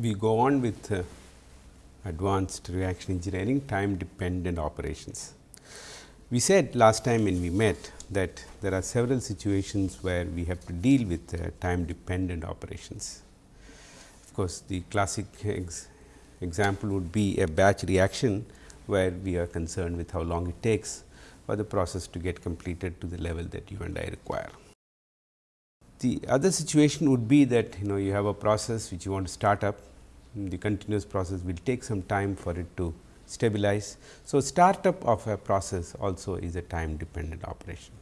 we go on with uh, advanced reaction engineering time dependent operations. We said last time when we met that there are several situations where we have to deal with uh, time dependent operations. Of course, the classic ex example would be a batch reaction where we are concerned with how long it takes for the process to get completed to the level that you and I require. The other situation would be that you know you have a process which you want to start up, the continuous process will take some time for it to stabilize. So, startup of a process also is a time dependent operation.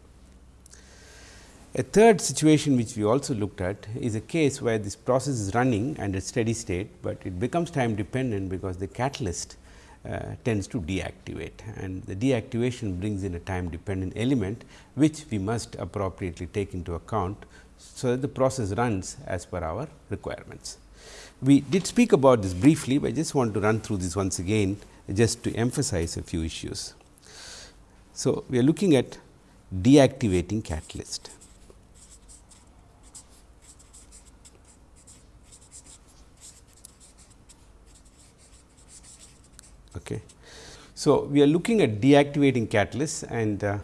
A third situation which we also looked at is a case where this process is running and at steady state, but it becomes time dependent because the catalyst uh, tends to deactivate and the deactivation brings in a time dependent element which we must appropriately take into account so that the process runs as per our requirements. We did speak about this briefly, but I just want to run through this once again just to emphasize a few issues. So, we are looking at deactivating catalyst. Okay. So, we are looking at deactivating catalysts and uh,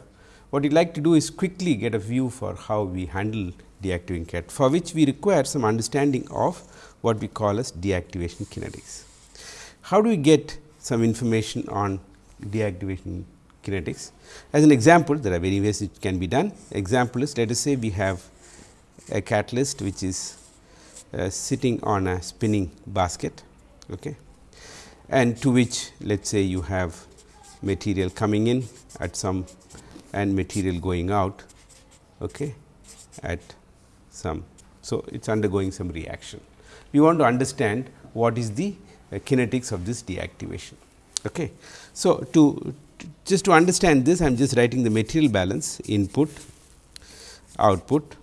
what we like to do is quickly get a view for how we handle deactivating cat for which we require some understanding of what we call as deactivation kinetics. How do we get some information on deactivation kinetics? As an example, there are many ways it can be done. Example is let us say we have a catalyst which is uh, sitting on a spinning basket okay, and to which let us say you have material coming in at some and material going out okay, at some. So, it is undergoing some reaction. We want to understand what is the uh, kinetics of this deactivation. Okay. So, to, just to understand this I am just writing the material balance input output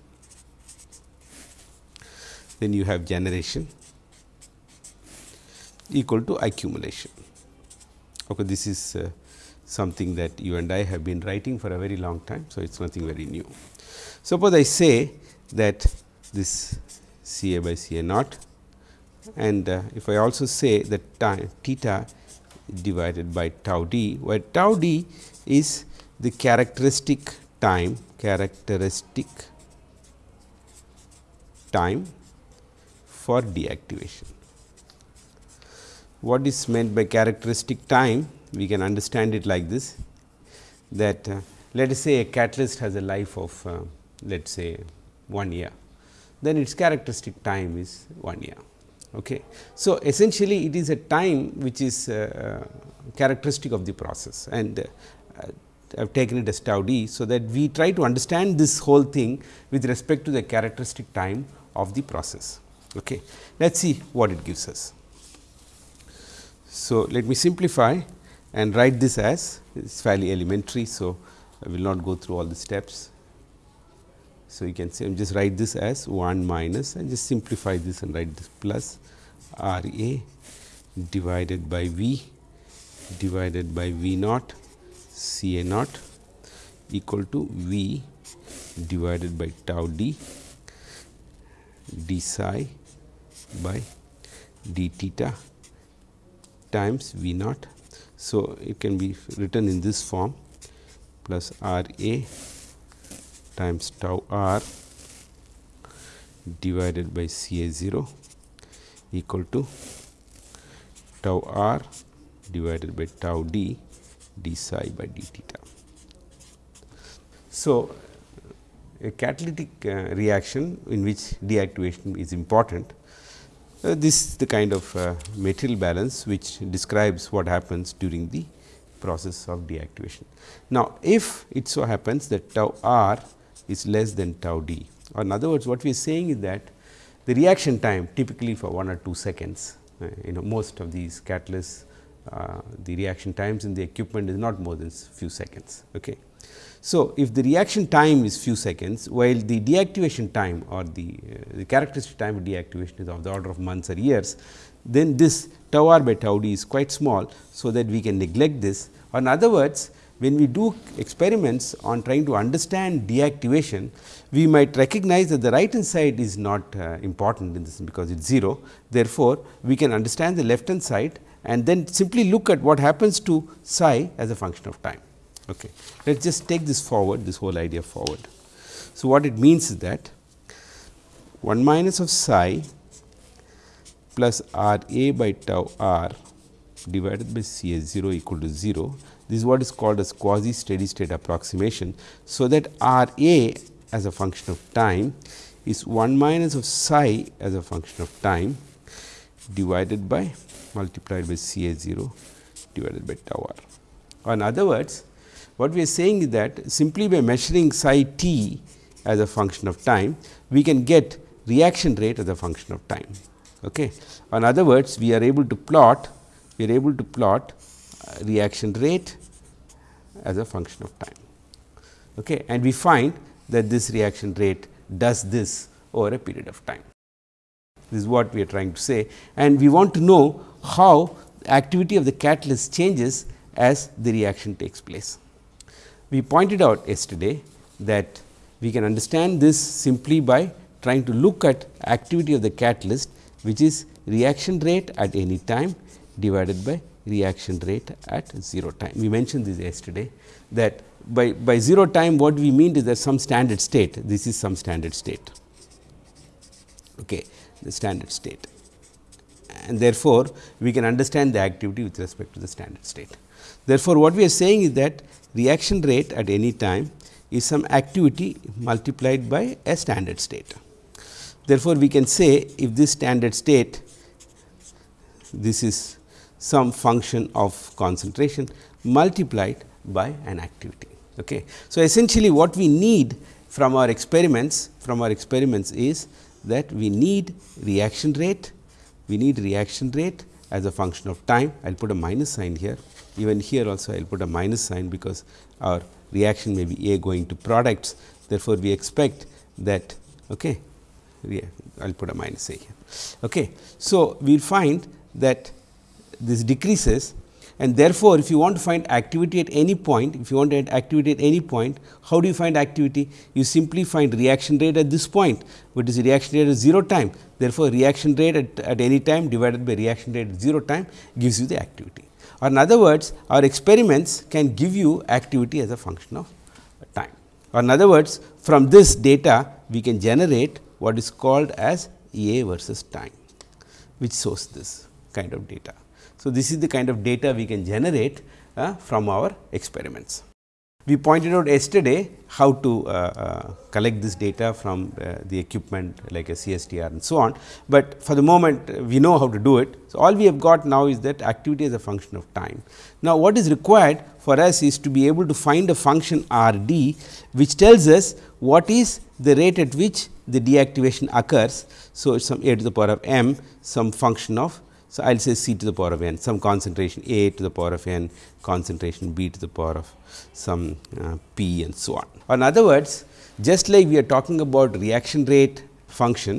then you have generation equal to accumulation. Okay, this is uh, something that you and I have been writing for a very long time. So, it is nothing very new. Suppose I say that this C A by C A naught and uh, if I also say that time theta divided by tau d, where tau d is the characteristic time characteristic time for deactivation. What is meant by characteristic time? We can understand it like this that uh, let us say a catalyst has a life of uh, let us say 1 year, then its characteristic time is 1 year. Okay. So, essentially it is a time which is uh, characteristic of the process and uh, I have taken it as tau d. So, that we try to understand this whole thing with respect to the characteristic time of the process. Okay. Let us see what it gives us. So, let me simplify and write this as it is fairly elementary. So, I will not go through all the steps. So, you can say I am just write this as 1 minus and just simplify this and write this plus R A divided by V divided by V naught C A naught equal to V divided by tau d d psi by d theta times V naught. So, it can be written in this form plus R A times tau r divided by C A 0 equal to tau r divided by tau d d psi by d theta. So, a catalytic uh, reaction in which deactivation is important. Uh, this is the kind of uh, material balance which describes what happens during the process of deactivation. Now, if it so happens that tau r is less than tau d or in other words what we are saying is that the reaction time typically for 1 or 2 seconds uh, you know most of these catalysts uh, the reaction times in the equipment is not more than few seconds. Okay. So, if the reaction time is few seconds while the deactivation time or the, uh, the characteristic time of deactivation is of the order of months or years, then this tau r by tau d is quite small. So, that we can neglect this or in other words when we do experiments on trying to understand deactivation, we might recognize that the right hand side is not uh, important in this because it is 0. Therefore, we can understand the left hand side and then simply look at what happens to psi as a function of time. Okay. Let us just take this forward, this whole idea forward. So, what it means is that 1 minus of psi plus r a by tau r divided by C S 0 equal to 0. This is what is called as quasi steady state approximation. So, that R A as a function of time is 1 minus of psi as a function of time divided by multiplied by C A 0 divided by tau r. In other words, what we are saying is that simply by measuring psi t as a function of time, we can get reaction rate as a function of time. Okay. In other words, we are able to plot we are able to plot reaction rate as a function of time. Okay. And we find that this reaction rate does this over a period of time. This is what we are trying to say and we want to know how activity of the catalyst changes as the reaction takes place. We pointed out yesterday that we can understand this simply by trying to look at activity of the catalyst which is reaction rate at any time divided by reaction rate at 0 time. We mentioned this yesterday that by, by 0 time what we mean is that some standard state, this is some standard state, okay, the standard state and therefore, we can understand the activity with respect to the standard state. Therefore, what we are saying is that reaction rate at any time is some activity multiplied by a standard state. Therefore, we can say if this standard state this is some function of concentration multiplied by an activity. Okay. So, essentially what we need from our experiments from our experiments is that we need reaction rate, we need reaction rate as a function of time. I will put a minus sign here, even here also I will put a minus sign because our reaction may be A going to products. Therefore, we expect that okay, I will put a minus A here. Okay. So, we will find that this decreases and therefore, if you want to find activity at any point, if you want to add activity at any point, how do you find activity? You simply find reaction rate at this point, which is reaction rate at 0 time. Therefore, reaction rate at, at any time divided by reaction rate at 0 time gives you the activity. Or in other words, our experiments can give you activity as a function of time. Or in other words, from this data, we can generate what is called as A versus time, which shows this kind of data. So, this is the kind of data we can generate uh, from our experiments. We pointed out yesterday how to uh, uh, collect this data from uh, the equipment like a CSTR and so on, but for the moment uh, we know how to do it. So, all we have got now is that activity is a function of time. Now, what is required for us is to be able to find a function R d which tells us what is the rate at which the deactivation occurs. So, some a to the power of m some function of so, I will say C to the power of n some concentration A to the power of n concentration B to the power of some uh, P and so on. In other words, just like we are talking about reaction rate function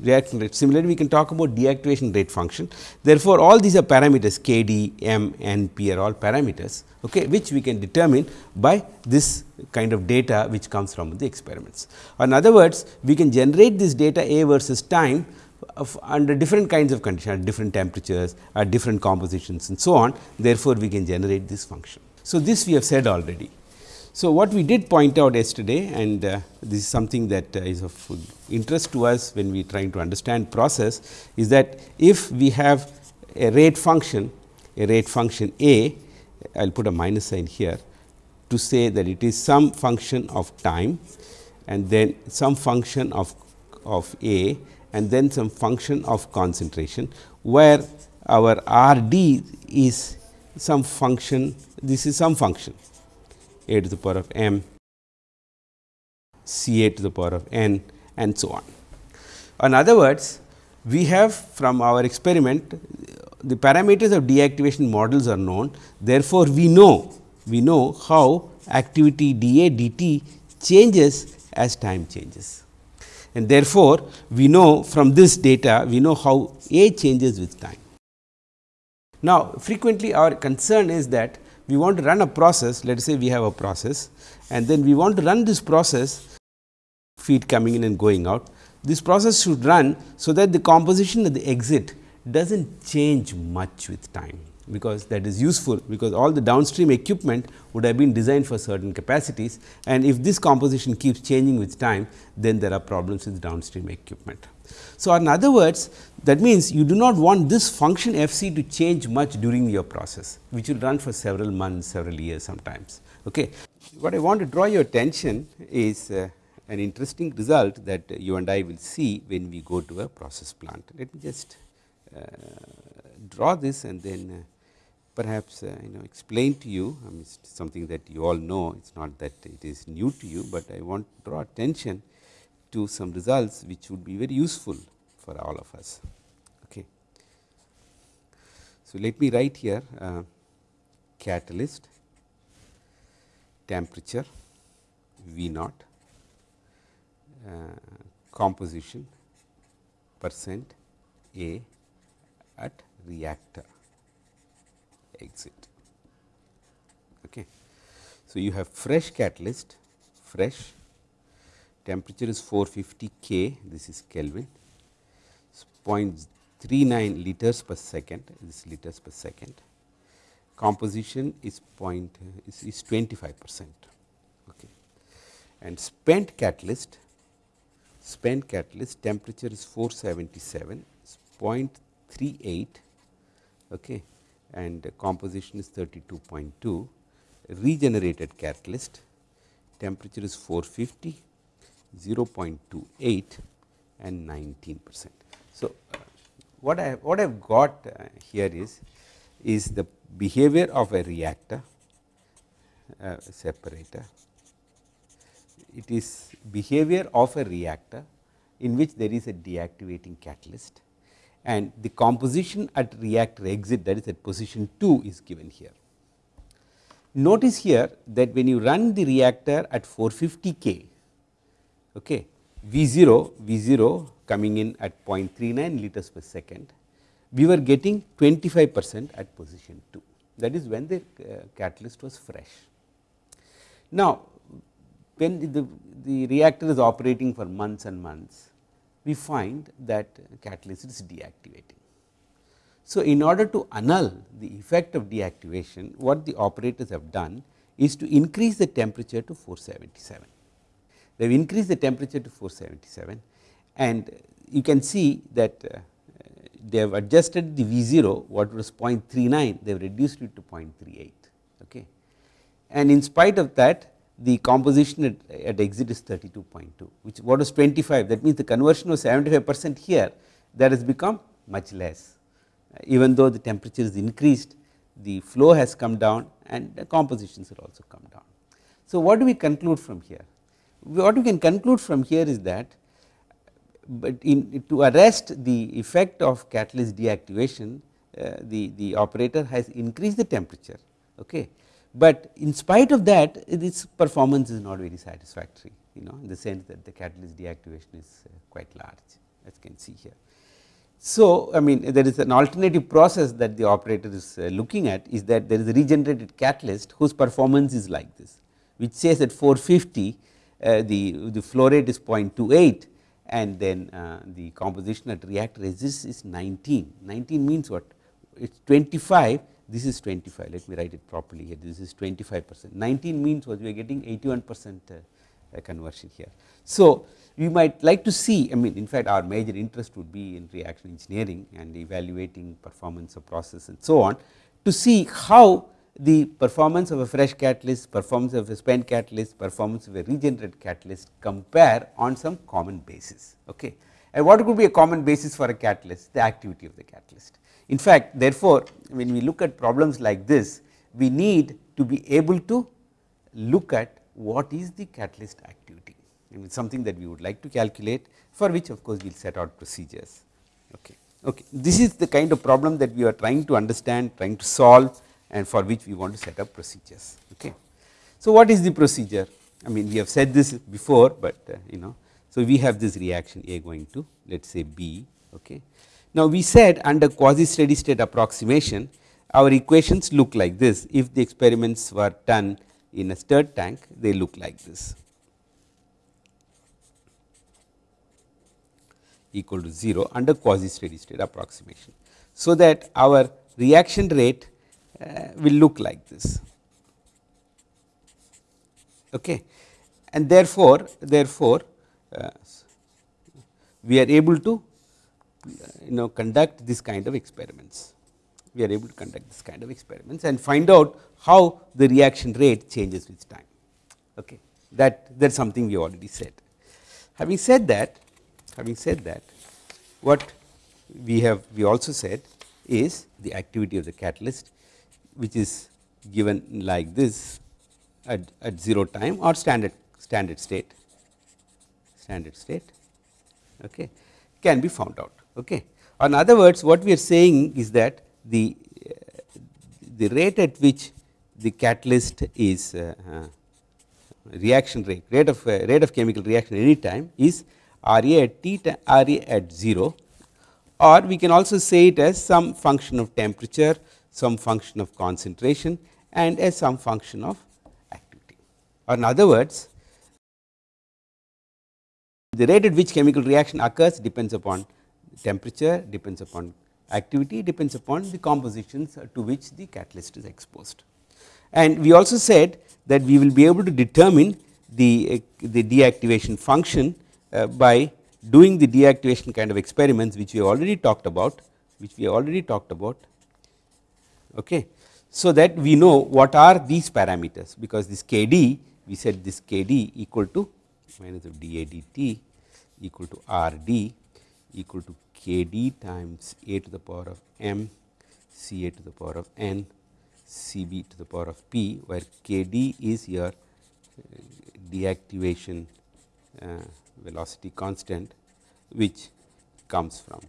reaction rate similarly we can talk about deactivation rate function. Therefore, all these are parameters K D, M, N, P are all parameters okay, which we can determine by this kind of data which comes from the experiments. In other words, we can generate this data A versus time under different kinds of conditions at different temperatures at different compositions and so on therefore, we can generate this function. So, this we have said already. So, what we did point out yesterday and uh, this is something that uh, is of interest to us when we are trying to understand process is that if we have a rate function a rate function a I will put a minus sign here to say that it is some function of time and then some function of of a and then some function of concentration, where our R d is some function, this is some function a to the power of m, c a to the power of n and so on. In other words, we have from our experiment the parameters of deactivation models are known. Therefore, we know we know how activity d a d t changes as time changes and therefore, we know from this data we know how A changes with time. Now, frequently our concern is that we want to run a process let us say we have a process and then we want to run this process feed coming in and going out. This process should run so that the composition at the exit does not change much with time because that is useful because all the downstream equipment would have been designed for certain capacities and if this composition keeps changing with time then there are problems with downstream equipment. So, in other words that means you do not want this function f c to change much during your process which will run for several months several years sometimes. Okay. What I want to draw your attention is uh, an interesting result that you and I will see when we go to a process plant. Let me just uh, draw this and then uh, perhaps uh, you know explain to you I mean something that you all know it is not that it is new to you, but I want to draw attention to some results which would be very useful for all of us. Okay. So, let me write here uh, catalyst temperature V naught uh, composition percent A at reactor exit. Okay. So, you have fresh catalyst, fresh temperature is 450 K, this is Kelvin, 0.39 liters per second, this liters per second. Composition is point is, is 25 percent, okay. and spent catalyst, spent catalyst temperature is 477, 0.38, okay and composition is 32.2. Regenerated catalyst temperature is 450, 0.28 and 19 percent. So, what I what I have got uh, here is is the behavior of a reactor uh, separator. It is behavior of a reactor in which there is a deactivating catalyst and the composition at reactor exit that is at position 2 is given here. Notice here that when you run the reactor at 450 K, okay, V 0 V 0 coming in at 0.39 liters per second, we were getting 25 percent at position 2 that is when the uh, catalyst was fresh. Now, when the, the reactor is operating for months and months, we find that catalyst is deactivating. So, in order to annul the effect of deactivation, what the operators have done is to increase the temperature to 477. They have increased the temperature to 477 and you can see that uh, they have adjusted the V 0 what was 0.39 they have reduced it to 0.38 okay. And in spite of that the composition at, at exit is 32.2 which what is 25 that means the conversion was 75 percent here that has become much less even though the temperature is increased the flow has come down and the compositions will also come down. So, what do we conclude from here? What we can conclude from here is that but in to arrest the effect of catalyst deactivation uh, the, the operator has increased the temperature okay but in spite of that its performance is not very satisfactory you know in the sense that the catalyst deactivation is uh, quite large as you can see here. So, I mean there is an alternative process that the operator is uh, looking at is that there is a regenerated catalyst whose performance is like this which says at 450 uh, the, the flow rate is 0.28 and then uh, the composition at reactor resist is 19, 19 means what it is 25 this is 25 let me write it properly here this is 25 percent 19 means what we are getting 81 percent uh, conversion here. So, we might like to see I mean in fact our major interest would be in reaction engineering and evaluating performance of process and so on to see how the performance of a fresh catalyst, performance of a spent catalyst, performance of a regenerated catalyst compare on some common basis. Okay. And what could be a common basis for a catalyst? The activity of the catalyst. In fact, therefore, when we look at problems like this, we need to be able to look at what is the catalyst activity and something that we would like to calculate for which of course, we will set out procedures. Okay. Okay. This is the kind of problem that we are trying to understand, trying to solve and for which we want to set up procedures. Okay. So, what is the procedure? I mean we have said this before, but uh, you know. So, we have this reaction A going to let us say B. Okay. Now, we said under quasi steady state approximation our equations look like this if the experiments were done in a stirred tank they look like this equal to 0 under quasi steady state approximation. So, that our reaction rate uh, will look like this okay. and therefore, therefore uh, we are able to you know conduct this kind of experiments we are able to conduct this kind of experiments and find out how the reaction rate changes with time. Okay. That that is something we already said. Having said that, having said that, what we have we also said is the activity of the catalyst, which is given like this at, at 0 time or standard standard state standard state okay, can be found out. Okay. In other words, what we are saying is that the the rate at which the catalyst is uh, uh, reaction rate rate of uh, rate of chemical reaction any time is R A at t R A at 0 or we can also say it as some function of temperature some function of concentration and as some function of activity or in other words the rate at which chemical reaction occurs depends upon temperature depends upon activity depends upon the compositions to which the catalyst is exposed. And we also said that we will be able to determine the, the deactivation function uh, by doing the deactivation kind of experiments which we already talked about which we already talked about okay so that we know what are these parameters because this kd we said this kd equal to minus of dAdt equal to rd equal to kd times a to the power of m c a to the power of n c b to the power of p where kd is your uh, deactivation uh, velocity constant which comes from.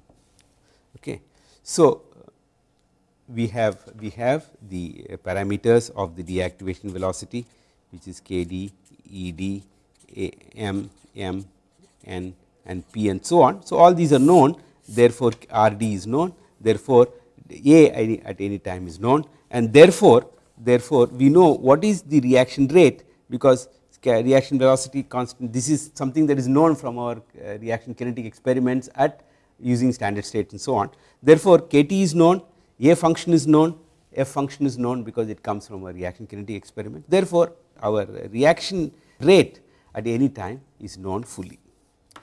Okay. So, we have we have the parameters of the deactivation velocity which is kd, ed, a, m, m, n and p and so on. So, all these are known therefore, R d is known therefore, A at any time is known and therefore, therefore, we know what is the reaction rate because reaction velocity constant this is something that is known from our uh, reaction kinetic experiments at using standard states and so on. Therefore, k t is known A function is known F function is known because it comes from a reaction kinetic experiment. Therefore, our reaction rate at any time is known fully.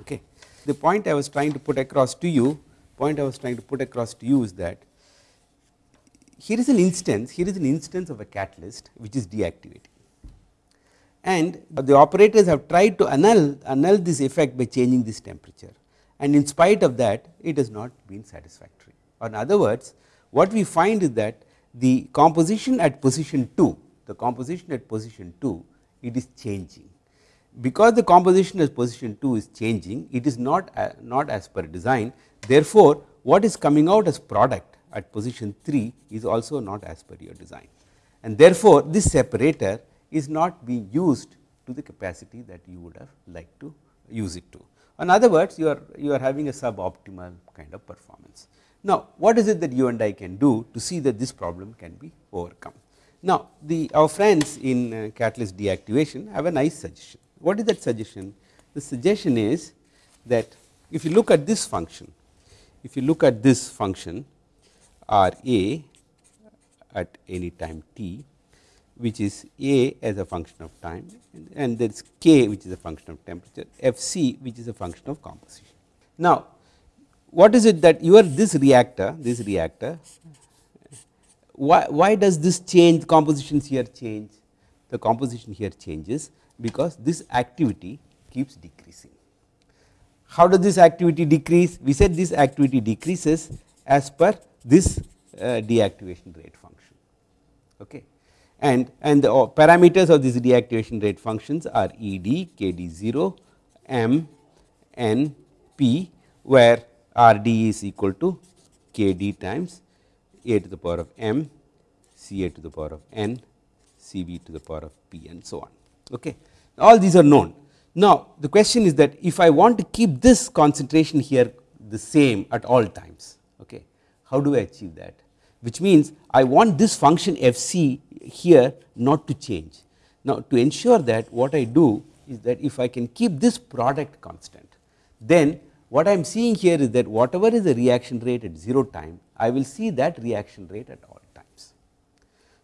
Okay the point I was trying to put across to you point I was trying to put across to you is that here is an instance here is an instance of a catalyst which is deactivating. And the operators have tried to annul annul this effect by changing this temperature. And in spite of that it has not been satisfactory. Or in other words what we find is that the composition at position 2 the composition at position 2 it is changing because the composition as position 2 is changing it is not uh, not as per design therefore, what is coming out as product at position 3 is also not as per your design and therefore, this separator is not being used to the capacity that you would have liked to use it to. In other words, you are you are having a suboptimal kind of performance. Now, what is it that you and I can do to see that this problem can be overcome? Now, the our friends in uh, catalyst deactivation have a nice suggestion what is that suggestion? The suggestion is that if you look at this function, if you look at this function R A at any time t which is A as a function of time and there is K which is a function of temperature F C which is a function of composition. Now, what is it that your this reactor this reactor why, why does this change compositions here change the composition here changes because this activity keeps decreasing. How does this activity decrease? We said this activity decreases as per this uh, deactivation rate function. Okay. And, and the parameters of these deactivation rate functions are E d, K d 0, M, N, P where R d is equal to K d times A to the power of M, C A to the power of N, C B to the power of P and so on. Okay all these are known. Now, the question is that if I want to keep this concentration here the same at all times, okay, how do I achieve that? which means I want this function f c here not to change. Now, to ensure that what I do is that if I can keep this product constant, then what I am seeing here is that whatever is the reaction rate at 0 time, I will see that reaction rate at.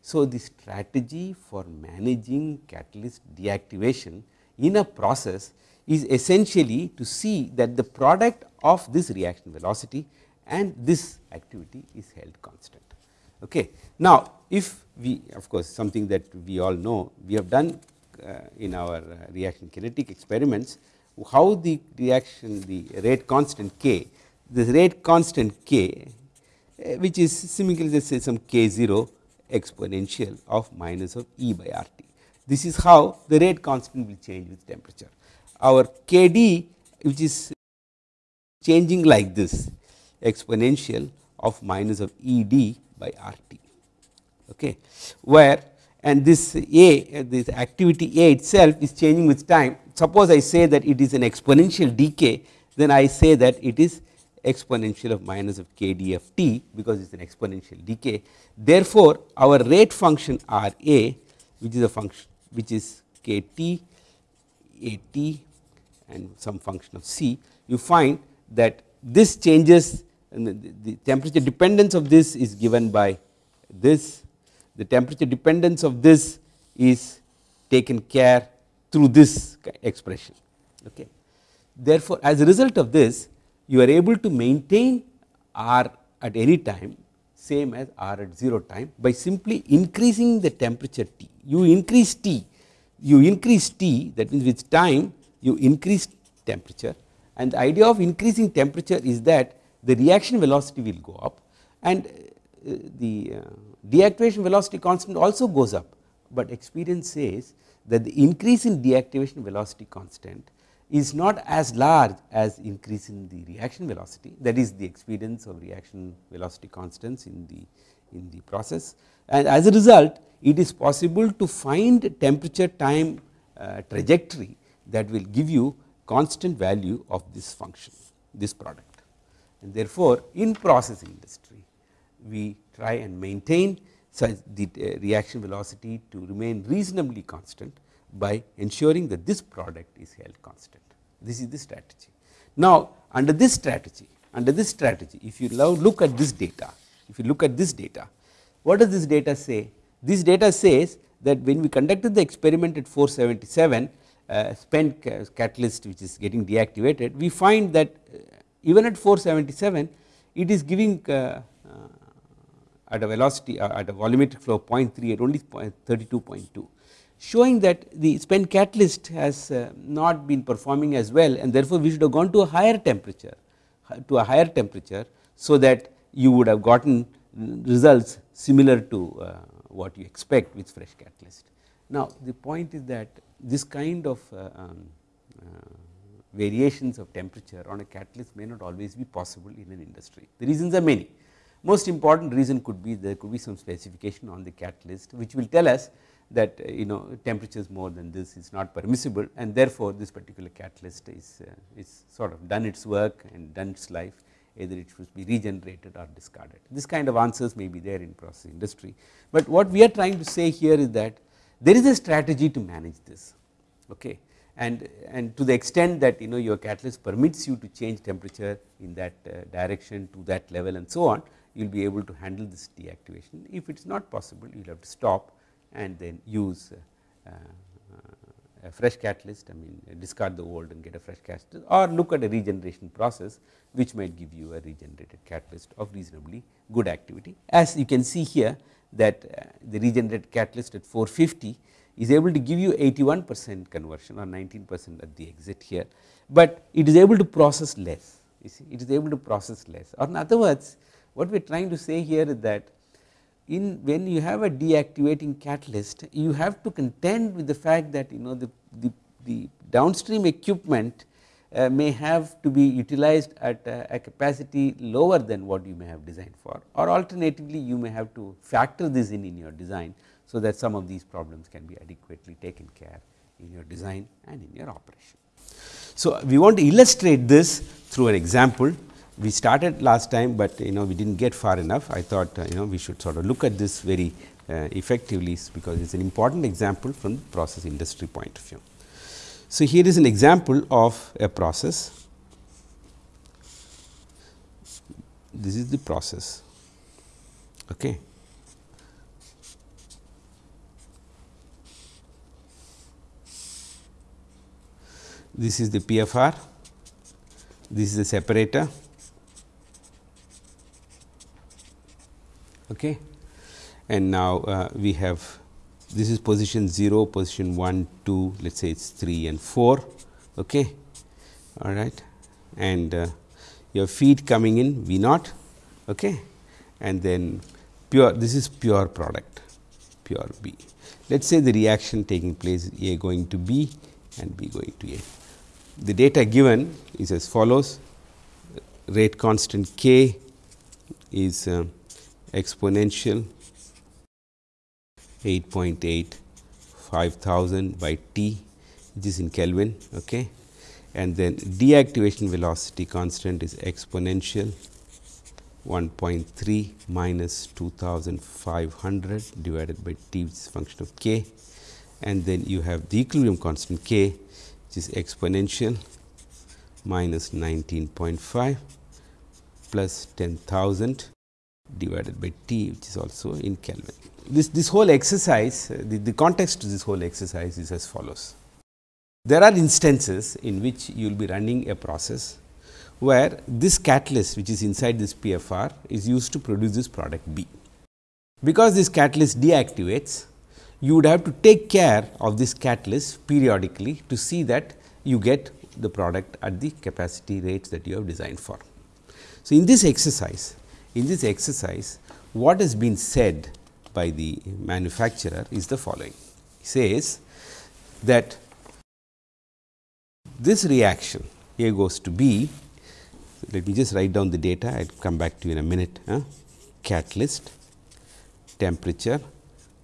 So, the strategy for managing catalyst deactivation in a process is essentially to see that the product of this reaction velocity and this activity is held constant. Okay. Now, if we of course, something that we all know we have done uh, in our uh, reaction kinetic experiments how the reaction the rate constant k this rate constant k uh, which is similarly let us say some k 0 exponential of minus of E by R t. This is how the rate constant will change with temperature. Our k d which is changing like this exponential of minus of E d by R t okay, where and this A this activity A itself is changing with time. Suppose I say that it is an exponential decay then I say that it is exponential of minus of k d f t because it is an exponential decay. Therefore, our rate function R A which is a function which is k t A t and some function of c you find that this changes the, the temperature dependence of this is given by this the temperature dependence of this is taken care through this expression. Okay. Therefore, as a result of this you are able to maintain R at any time same as R at 0 time by simply increasing the temperature T. You increase T, you increase T that means with time you increase temperature and the idea of increasing temperature is that the reaction velocity will go up and uh, the uh, deactivation velocity constant also goes up, but experience says that the increase in deactivation velocity constant is not as large as increase in the reaction velocity that is the experience of reaction velocity constants in the in the process. And as a result it is possible to find temperature time uh, trajectory that will give you constant value of this function this product. And therefore in process industry we try and maintain such the uh, reaction velocity to remain reasonably constant by ensuring that this product is held constant. This is the strategy. Now, under this strategy, under this strategy, if you now look at this data, if you look at this data, what does this data say? This data says that when we conducted the experiment at 477 uh, spent catalyst which is getting deactivated, we find that uh, even at 477 it is giving uh, at a velocity uh, at a volumetric flow of 0.3 at only 32.2 showing that the spent catalyst has uh, not been performing as well and therefore we should have gone to a higher temperature to a higher temperature so that you would have gotten results similar to uh, what you expect with fresh catalyst. Now the point is that this kind of uh, um, uh, variations of temperature on a catalyst may not always be possible in an industry. The reasons are many most important reason could be there could be some specification on the catalyst which will tell us that uh, you know temperatures more than this is not permissible and therefore, this particular catalyst is, uh, is sort of done its work and done its life either it should be regenerated or discarded. This kind of answers may be there in process industry, but what we are trying to say here is that there is a strategy to manage this okay and, and to the extent that you know your catalyst permits you to change temperature in that uh, direction to that level and so on you will be able to handle this deactivation. If it is not possible you will have to stop and then use uh, uh, a fresh catalyst I mean discard the old and get a fresh catalyst or look at a regeneration process which might give you a regenerated catalyst of reasonably good activity. As you can see here that uh, the regenerated catalyst at 450 is able to give you 81 percent conversion or 19 percent at the exit here, but it is able to process less you see it is able to process less or in other words what we are trying to say here is that in when you have a deactivating catalyst you have to contend with the fact that you know the, the, the downstream equipment uh, may have to be utilized at a, a, capacity lower than what you may have designed for or alternatively you may have to factor this in in your design so that some of these problems can be adequately taken care in your design and in your operation. So, we want to illustrate this through an example we started last time, but you know we did not get far enough. I thought uh, you know we should sort of look at this very uh, effectively, because it is an important example from the process industry point of view. So, here is an example of a process. This is the process. Okay. This is the PFR, this is the separator. Okay. And now, uh, we have this is position 0, position 1, 2, let us say it is 3 and 4. Okay. All right. And uh, your feed coming in V naught okay. and then pure this is pure product pure B. Let us say the reaction taking place A going to B and B going to A. The data given is as follows rate constant K is uh, exponential 8.8 5000 by T which is in Kelvin okay. and then deactivation velocity constant is exponential 1.3 minus 2500 divided by T which is function of K and then you have the equilibrium constant K which is exponential minus 19.5 plus 10,000 divided by T which is also in Kelvin this, this whole exercise, uh, the, the context to this whole exercise is as follows. There are instances in which you will be running a process where this catalyst which is inside this PFR is used to produce this product B. Because this catalyst deactivates, you would have to take care of this catalyst periodically to see that you get the product at the capacity rates that you have designed for. So, in this exercise, in this exercise, what has been said by the manufacturer is the following. He says that this reaction A goes to B, let me just write down the data, I will come back to you in a minute. Huh? Catalyst, temperature,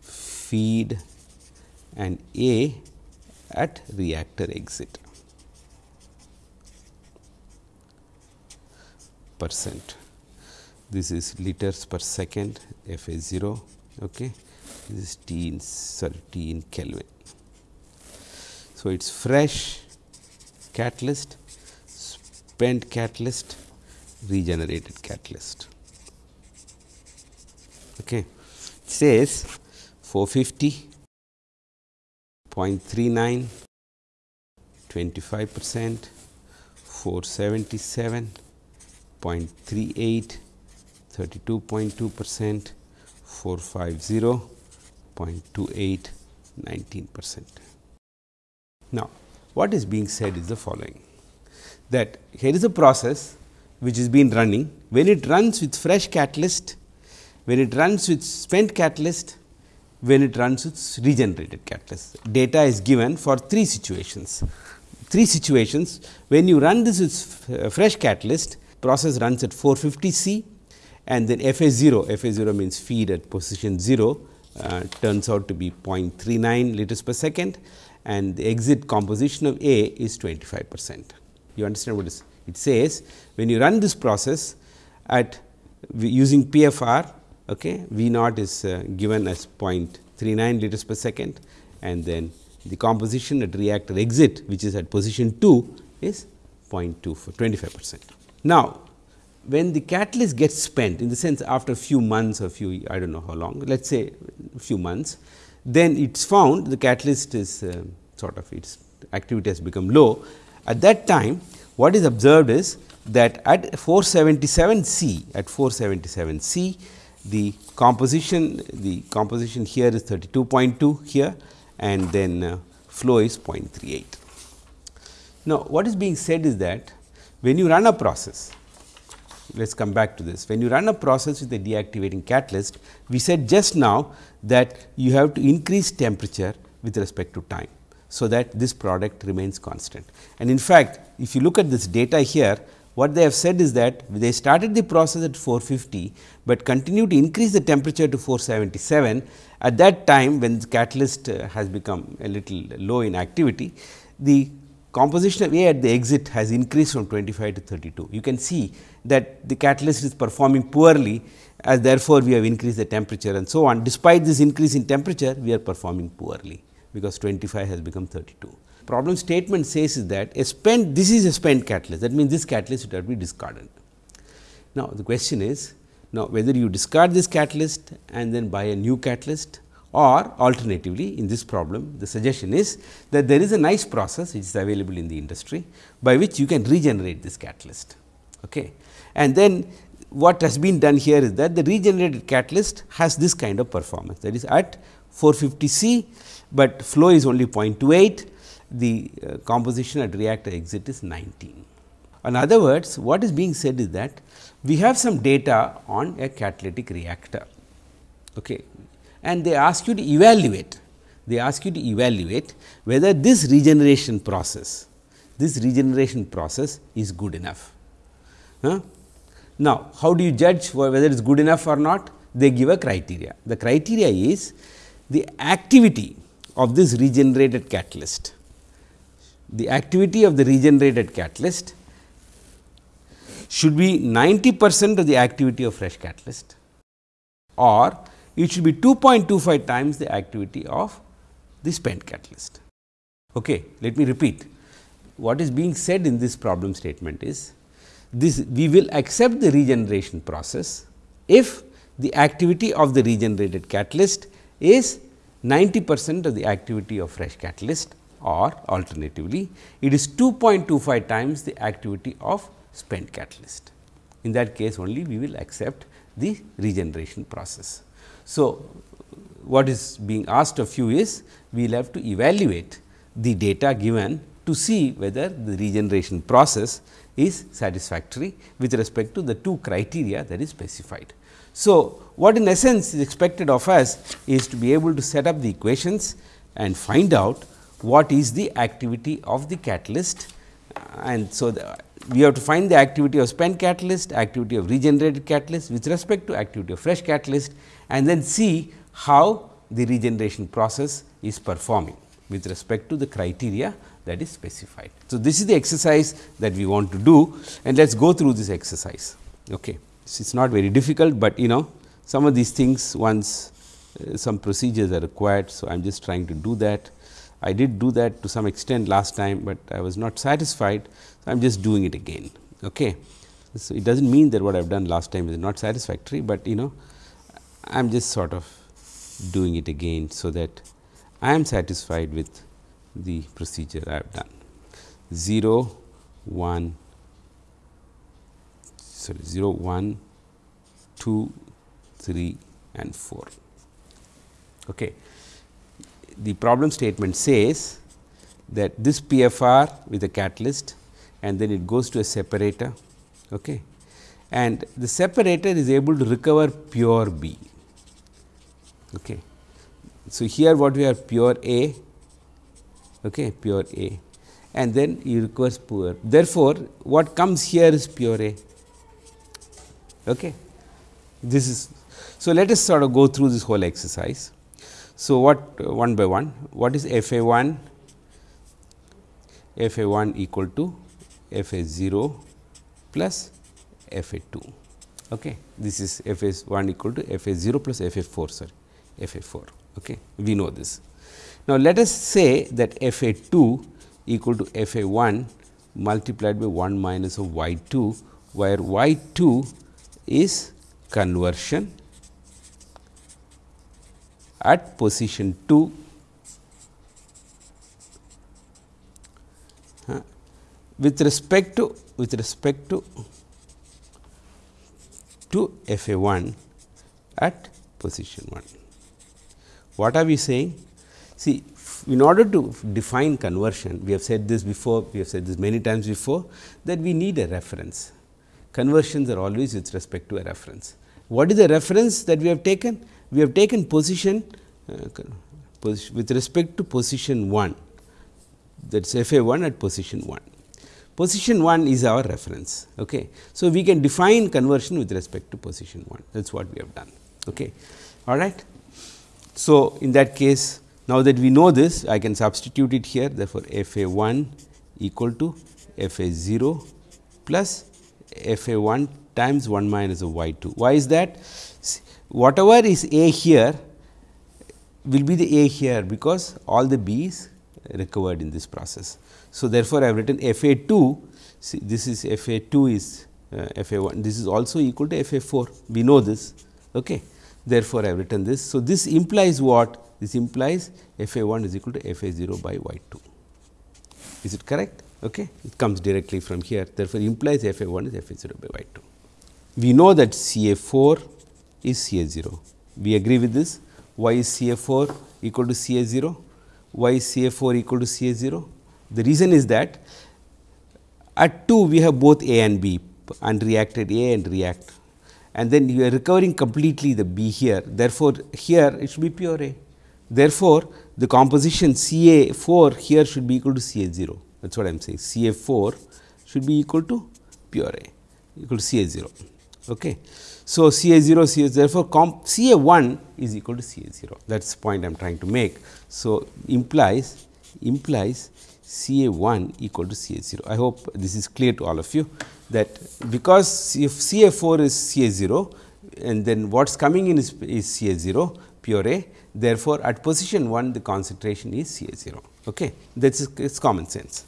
feed and A at reactor exit percent. This is liters per second F A 0 okay. this is T in sorry T in Kelvin. So, it is fresh catalyst, spent catalyst, regenerated catalyst. Okay. It says 450 0.39 25 percent 477 0.38 32.2 percent 450.28 19 percent. Now, what is being said is the following that here is a process which is been running when it runs with fresh catalyst, when it runs with spent catalyst, when it runs with regenerated catalyst. Data is given for three situations. Three situations when you run this with uh, fresh catalyst process runs at 450 C and then F A 0, F A 0 means feed at position 0 uh, turns out to be 0.39 liters per second and the exit composition of A is 25 percent. You understand what it says when you run this process at using PFR okay, V naught is uh, given as 0.39 liters per second and then the composition at reactor exit which is at position 2 is 0.2 for 25 percent. Now, when the catalyst gets spent in the sense after a few months or few I do not know how long let us say few months then it is found the catalyst is uh, sort of its activity has become low. At that time what is observed is that at 477 C at 477 C the composition the composition here is 32.2 here and then uh, flow is 0.38. Now, what is being said is that when you run a process let us come back to this. When you run a process with a deactivating catalyst, we said just now that you have to increase temperature with respect to time. So, that this product remains constant. And in fact, if you look at this data here, what they have said is that they started the process at 450, but continue to increase the temperature to 477. At that time when the catalyst uh, has become a little low in activity, the composition of A at the exit has increased from 25 to 32. You can see that the catalyst is performing poorly as therefore, we have increased the temperature and so on. Despite this increase in temperature, we are performing poorly, because 25 has become 32. Problem statement says is that a spent this is a spent catalyst that means, this catalyst should have discarded. Now, the question is now whether you discard this catalyst and then buy a new catalyst or alternatively in this problem the suggestion is that there is a nice process which is available in the industry by which you can regenerate this catalyst. Okay. And then what has been done here is that the regenerated catalyst has this kind of performance that is at 450 C, but flow is only 0.28 the uh, composition at reactor exit is 19. In other words, what is being said is that we have some data on a catalytic reactor okay, and they ask you to evaluate, they ask you to evaluate whether this regeneration process, this regeneration process is good enough. Huh? Now, how do you judge whether it is good enough or not? They give a criteria. The criteria is the activity of this regenerated catalyst. The activity of the regenerated catalyst should be 90 percent of the activity of fresh catalyst or it should be 2.25 times the activity of the spent catalyst. Okay, let me repeat. What is being said in this problem statement is this we will accept the regeneration process if the activity of the regenerated catalyst is 90 percent of the activity of fresh catalyst or alternatively it is 2.25 times the activity of spent catalyst. In that case only we will accept the regeneration process. So, what is being asked of you is we will have to evaluate the data given to see whether the regeneration process is satisfactory with respect to the two criteria that is specified. So, what in essence is expected of us is to be able to set up the equations and find out what is the activity of the catalyst uh, and so the, we have to find the activity of spent catalyst, activity of regenerated catalyst with respect to activity of fresh catalyst and then see how the regeneration process is performing with respect to the criteria that is specified. So, this is the exercise that we want to do and let us go through this exercise. Okay. It is not very difficult, but you know some of these things once uh, some procedures are required. So, I am just trying to do that. I did do that to some extent last time, but I was not satisfied. So, I am just doing it again. Okay. So, it does not mean that what I have done last time is not satisfactory, but you know I am just sort of doing it again. So, that I am satisfied with the procedure I have done 0 1 sorry 0 1 2 3 and 4. Okay. The problem statement says that this PFR with a catalyst and then it goes to a separator okay. and the separator is able to recover pure B. Okay. So, here what we have pure A okay, pure A and then you requires pure. Therefore, what comes here is pure A. Okay. This is so let us sort of go through this whole exercise. So, what uh, one by one what is F A 1 F A 1 equal to F A 0 plus F A 2. Okay. This is F A 1 equal to F A 0 plus F A 4 sorry F A 4. Okay. We know this. Now, let us say that f a 2 equal to f a 1 multiplied by 1 minus of y 2, where y 2 is conversion at position 2 uh, with respect to with respect to to f a 1 at position 1. What are we saying? See, in order to define conversion, we have said this before, we have said this many times before that we need a reference. Conversions are always with respect to a reference. What is the reference that we have taken? We have taken position uh, with respect to position 1 that is f a 1 at position 1. Position 1 is our reference. Okay. So, we can define conversion with respect to position 1 that is what we have done. Okay. All right. So, in that case now, that we know this I can substitute it here therefore, f a 1 equal to f a 0 plus f a 1 times 1 minus of y 2. Why is that? Whatever is a here will be the a here, because all the b is recovered in this process. So, therefore, I have written f a 2 see this is f a 2 is uh, f a 1 this is also equal to f a 4 we know this. Okay. Therefore, I have written this. So, this implies what? This implies f a 1 is equal to f a 0 by y 2 is it correct? Okay. It comes directly from here. Therefore, implies f a 1 is f a 0 by y 2 we know that C a 4 is C a 0 we agree with this. Why is C a 4 equal to C a 0 why is C a 4 equal to C a 0 the reason is that at 2 we have both A and B and reacted A and react and then you are recovering completely the B here. Therefore, here it should be pure A. Therefore, the composition C A 4 here should be equal to C A 0 that is what I am saying C A 4 should be equal to pure A equal to C A 0. Okay. So, C A 0 C A therefore, C A 1 is equal to C A 0 that is the point I am trying to make. So, implies implies C A 1 equal to C A 0. I hope this is clear to all of you that because if C A 4 is C A 0 and then what is coming in is, is C A 0 pure A. Therefore, at position 1 the concentration is C A 0. Okay. That is it's common sense.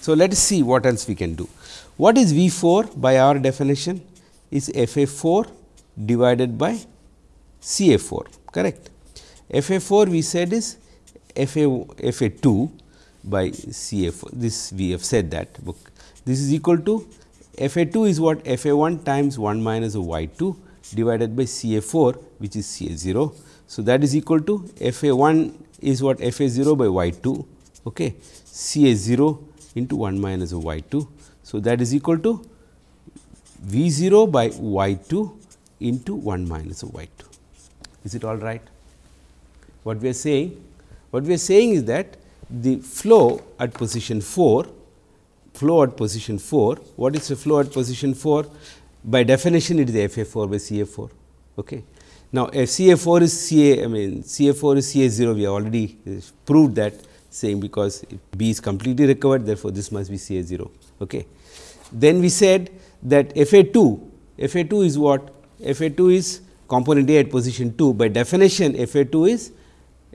So, let us see what else we can do. What is V 4 by our definition is F A 4 divided by C A 4 correct. F A 4 we said is F A F A 2 by C A 4 this we have said that book. This is equal to F A 2 is what F A 1 times 1 minus y 2 divided by C A 4 which is C A 0 so, that is equal to f a 1 is what f a 0 by y 2 okay. C a 0 into 1 minus y 2. So, that is equal to v 0 by y 2 into 1 minus y 2. Is it all right? What we are saying? What we are saying is that the flow at position 4, flow at position 4, what is the flow at position 4? By definition, it is f a 4 by C a 4. Okay. Now, if C A 4 is C A, I mean C A 4 is C A 0, we have already proved that saying because B is completely recovered, therefore, this must be C A 0. Okay. Then we said that F A 2, F A 2 is what? F A 2 is component A at position 2 by definition F A 2 is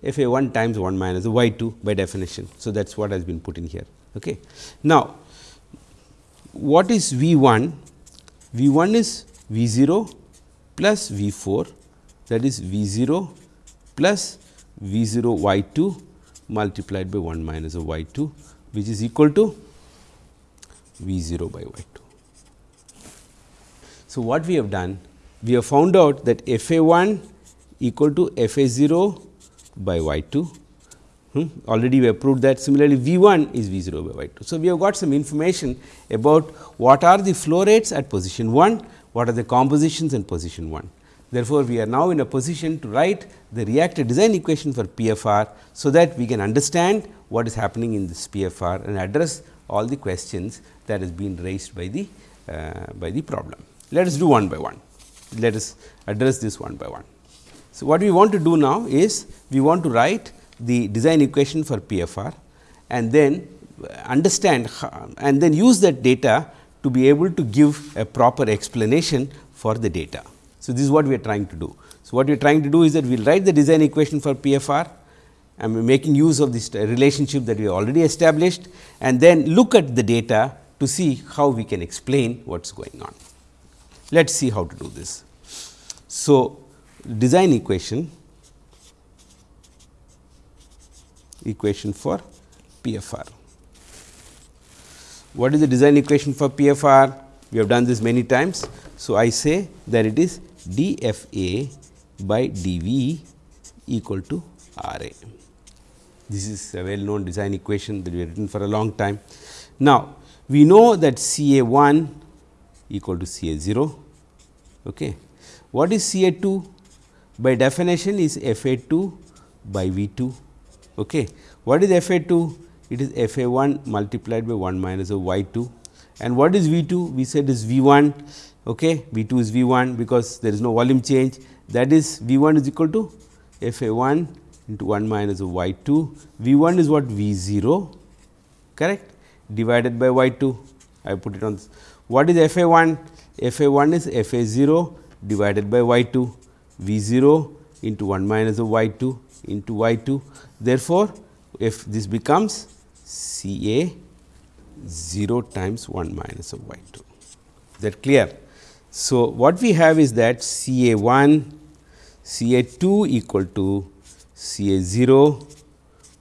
F A 1 times 1 minus y 2 by definition. So, that is what has been put in here. Okay. Now, what is V 1? V 1 is V 0 plus V 4 that is V 0 plus V 0 y 2 multiplied by 1 minus of y 2 which is equal to V 0 by y 2. So, what we have done? We have found out that f a 1 equal to f a 0 by y 2 hmm. already we have proved that similarly V 1 is V 0 by y 2. So, we have got some information about what are the flow rates at position 1, what are the compositions in position 1. Therefore, we are now in a position to write the reactor design equation for PFR. So, that we can understand what is happening in this PFR and address all the questions that has been raised by the uh, by the problem. Let us do one by one. Let us address this one by one. So, what we want to do now is we want to write the design equation for PFR and then understand and then use that data to be able to give a proper explanation for the data. So, this is what we are trying to do. So, what we are trying to do is that we will write the design equation for PFR and making use of this relationship that we already established and then look at the data to see how we can explain what is going on. Let us see how to do this. So, design equation equation for PFR. What is the design equation for PFR? We have done this many times. So, I say that it is d f a by d v equal to r a. This is a well known design equation that we have written for a long time. Now, we know that C A 1 equal to C A 0. Okay. What is C A 2? By definition is F A 2 by V 2. Okay. What is F A 2? It is F A 1 multiplied by 1 minus of y 2 and what is V 2? We said is V 1 okay. V 2 is V 1 because there is no volume change that is V 1 is equal to f a 1 into 1 minus of y 2. V 1 is what V 0 correct. divided by y 2 I put it on this. what is f a 1 f a 1 is f a 0 divided by y 2 v 0 into 1 minus of y 2 into y 2 therefore, if this becomes C A 0 times 1 minus of y 2 is that clear. So, what we have is that C A 1 C A 2 equal to C A 0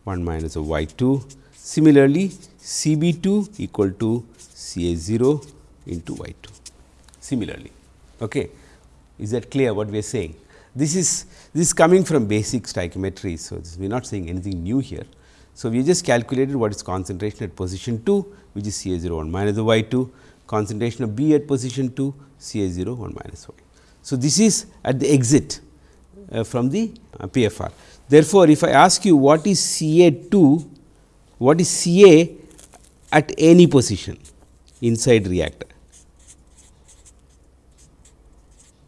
1 minus of y 2. Similarly, C B 2 equal to C A 0 into y 2 similarly. Okay. Is that clear what we are saying? This is this is coming from basic stoichiometry. So, we are not saying anything new here. So, we just calculated what is concentration at position 2 which is C A 0 1 minus the y 2 concentration of B at position 2 C A 0 1 minus y. So, this is at the exit uh, from the uh, PFR. Therefore, if I ask you what is C A 2, what is C A at any position inside reactor?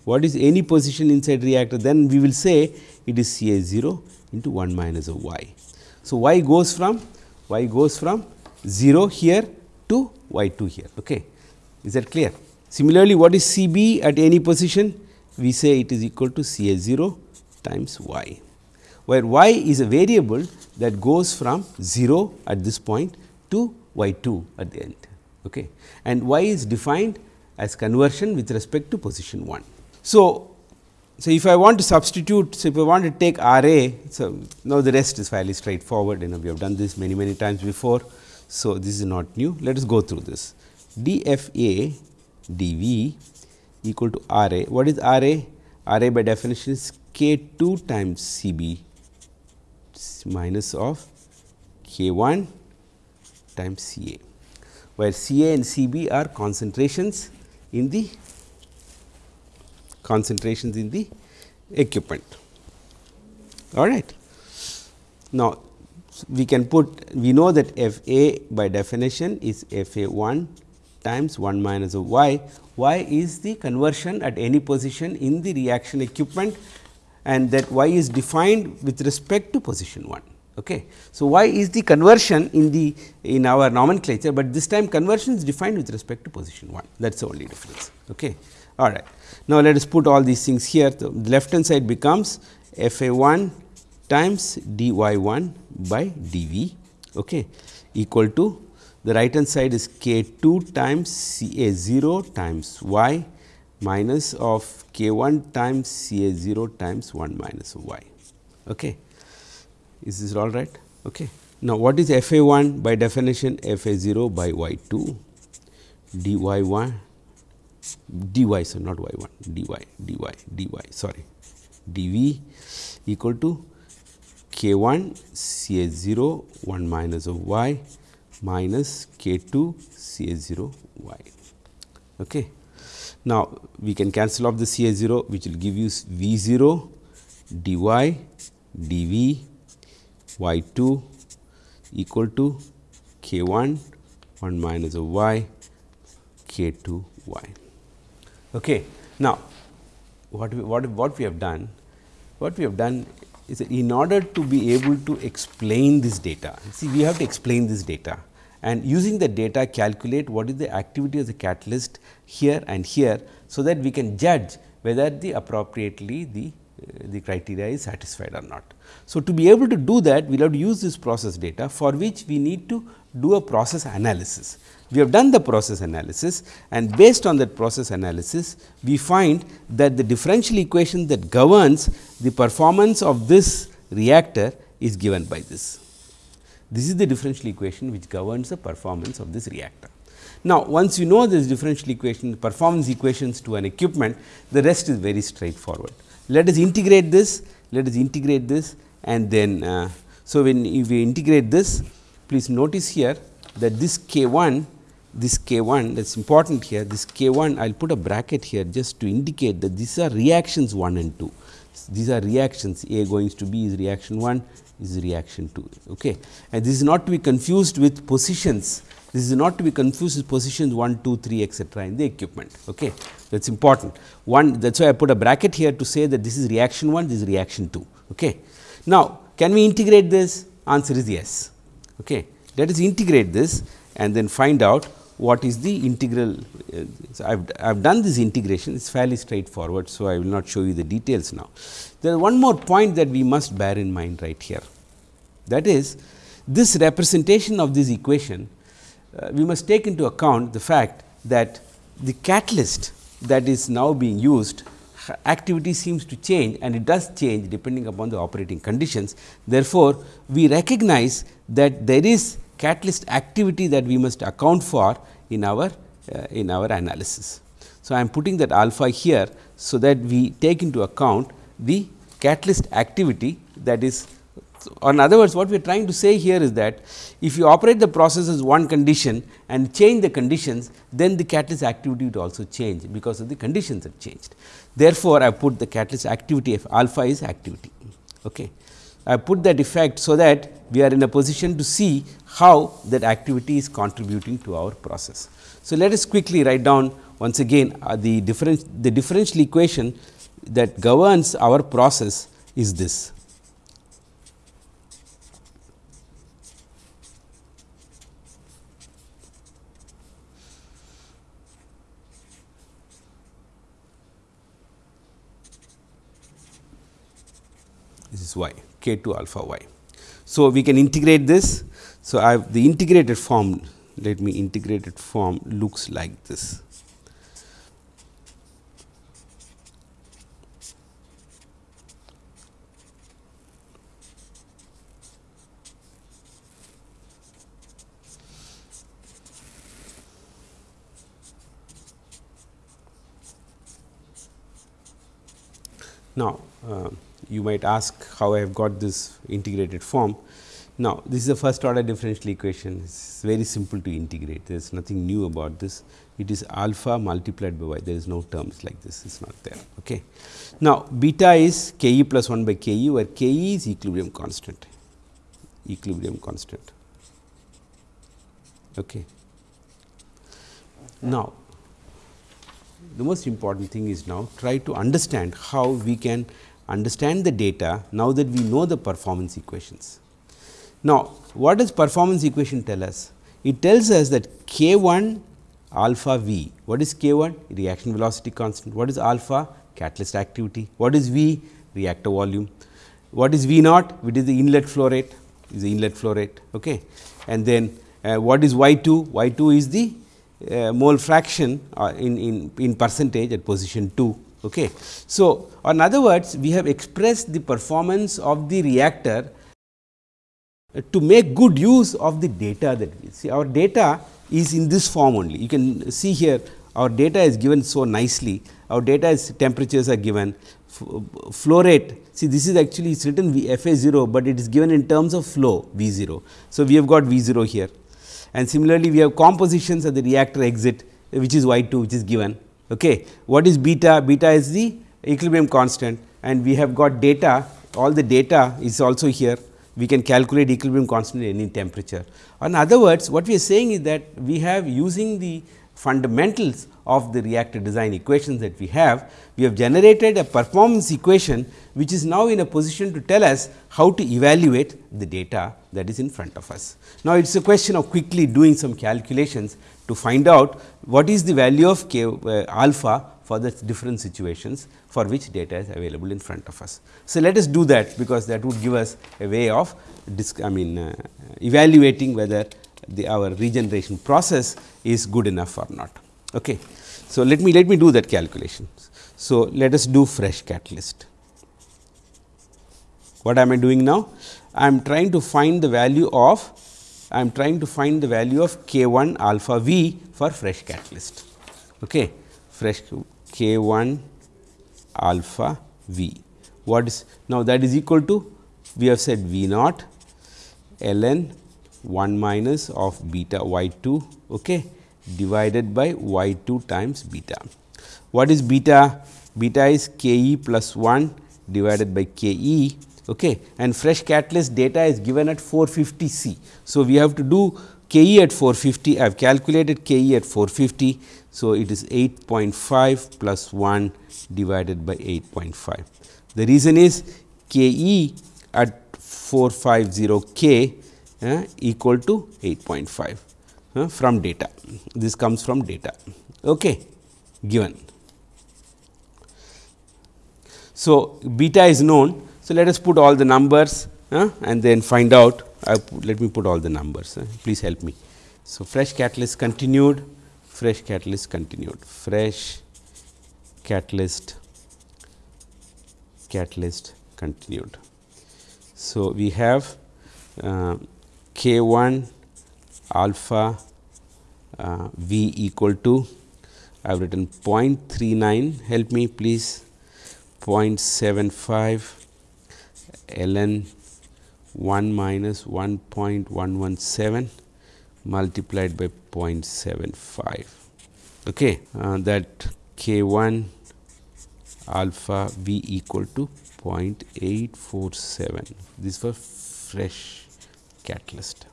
What is any position inside reactor? Then we will say it is C A 0 into 1 minus of y. So, y goes from y goes from 0 here to y 2 here. Okay. Is that clear? Similarly, what is C b at any position? We say it is equal to C A 0 times y, where y is a variable that goes from 0 at this point to y 2 at the end. Okay. And y is defined as conversion with respect to position 1. So, so if I want to substitute, so if I want to take R A, so now the rest is fairly straightforward, you know we have done this many many times before. So, this is not new, let us go through this. d f a d v equal to R A, what is R A? R A by definition is k 2 times C B minus of k 1 times C A, where C A and C B are concentrations in the concentrations in the equipment. All right. Now, we can put we know that f a by definition is f a 1 times 1 minus of y. y is the conversion at any position in the reaction equipment and that y is defined with respect to position 1. Okay. So, y is the conversion in the in our nomenclature, but this time conversion is defined with respect to position 1 that is the only difference. Okay. All right. Now, let us put all these things here. The left hand side becomes f a 1 times d y 1 by d v okay, equal to the right hand side is k 2 times C A 0 times y minus of k 1 times C A 0 times 1 minus y. Okay. Is this all right? Okay. Now, what is f a 1 by definition f a 0 by y 2 d y 1 dy so not y 1 dy dy dy sorry dv equal to k 1 c a 0 1 minus of y minus k 2 c a 0 y. Okay. Now, we can cancel off the c a 0 which will give you v 0 dy dv y 2 equal to k 1 1 minus of y k 2 y. Okay. Now, what we, what, what we have done? What we have done is that in order to be able to explain this data, see we have to explain this data and using the data calculate what is the activity of the catalyst here and here. So, that we can judge whether the appropriately the uh, the criteria is satisfied or not. So, to be able to do that we will have to use this process data for which we need to do a process analysis. We have done the process analysis and based on that process analysis, we find that the differential equation that governs the performance of this reactor is given by this. This is the differential equation which governs the performance of this reactor. Now, once you know this differential equation, performance equations to an equipment, the rest is very straightforward. Let us integrate this, let us integrate this and then, uh, so when we integrate this, please notice here that this k 1 this k 1 that is important here this k 1 I will put a bracket here just to indicate that these are reactions 1 and 2. These are reactions A going to B is reaction 1 is reaction 2. Okay. And this is not to be confused with positions, this is not to be confused with positions 1, 2, 3 etcetera in the equipment. Okay. That is important. One that is why I put a bracket here to say that this is reaction 1, this is reaction 2. Okay. Now, can we integrate this? Answer is yes. Okay. Let us integrate this and then find out what is the integral. Uh, so I have I have done this integration, it is fairly straightforward. So, I will not show you the details now. There is one more point that we must bear in mind right here. That is this representation of this equation, uh, we must take into account the fact that the catalyst that is now being used activity seems to change and it does change depending upon the operating conditions. Therefore, we recognize that there is catalyst activity that we must account for in our uh, in our analysis. So, I am putting that alpha here, so that we take into account the catalyst activity that is so, in other words what we are trying to say here is that if you operate the process as one condition and change the conditions then the catalyst activity would also change because of the conditions have changed. Therefore, I put the catalyst activity if alpha is activity. Okay. I put that effect so that we are in a position to see how that activity is contributing to our process. So, let us quickly write down once again uh, the difference the differential equation that governs our process is this This is y k 2 alpha y. So, we can integrate this. So, I have the integrated form let me integrated form looks like this. Now, uh, you might ask how I have got this integrated form. Now, this is a first order differential equation, it is very simple to integrate, there is nothing new about this. It is alpha multiplied by y, there is no terms like this, it is not there. Okay. Now, beta is k e plus 1 by k e, where k e is equilibrium constant, equilibrium constant. Okay. Now, the most important thing is now try to understand how we can understand the data now that we know the performance equations. Now, what does performance equation tell us? It tells us that k 1 alpha v, what is k 1? Reaction velocity constant, what is alpha? Catalyst activity, what is v? Reactor volume, what is v naught? It is the inlet flow rate, is the inlet flow rate. Okay. And then uh, what is y 2? Y 2 is the uh, mole fraction uh, in, in, in percentage at position 2 Okay. So, in other words we have expressed the performance of the reactor to make good use of the data that we see. Our data is in this form only. You can see here our data is given so nicely. Our data is temperatures are given, flow rate. See this is actually it's written FA 0, but it is given in terms of flow V 0. So, we have got V 0 here and similarly we have compositions at the reactor exit which is Y 2 which is given Okay. What is beta? Beta is the equilibrium constant and we have got data all the data is also here we can calculate equilibrium constant at any temperature. In other words what we are saying is that we have using the fundamentals of the reactor design equations that we have, we have generated a performance equation which is now in a position to tell us how to evaluate the data that is in front of us. Now, it is a question of quickly doing some calculations to find out what is the value of k uh, alpha for the different situations for which data is available in front of us. So, let us do that because that would give us a way of I mean uh, evaluating whether the our regeneration process is good enough or not. Okay. So, let me let me do that calculation. So, let us do fresh catalyst. What am I doing now? I am trying to find the value of I am trying to find the value of k 1 alpha v for fresh catalyst. Okay. Fresh k 1 alpha v. What is now that is equal to we have said v naught ln 1 minus of beta y 2 okay, divided by y 2 times beta. What is beta? Beta is k e plus 1 divided by k e okay, and fresh catalyst data is given at 450 C. So, we have to do k e at 450 I have calculated k e at 450. So, it is 8.5 plus 1 divided by 8.5. The reason is k e at 450 k uh, equal to 8.5. uh, from data. This comes from data okay, given. So, beta is known. So, let us put all the numbers uh, and then find out let me put all the numbers please help me. So, fresh catalyst continued fresh catalyst continued. Fresh catalyst catalyst continued. So, we have uh, k 1 alpha uh, v equal to I have written 0.39 help me please. 0.75 ln 1 minus 1.117 multiplied by 0.75 okay uh, that k 1 alpha v equal to 0.847 this was fresh catalyst.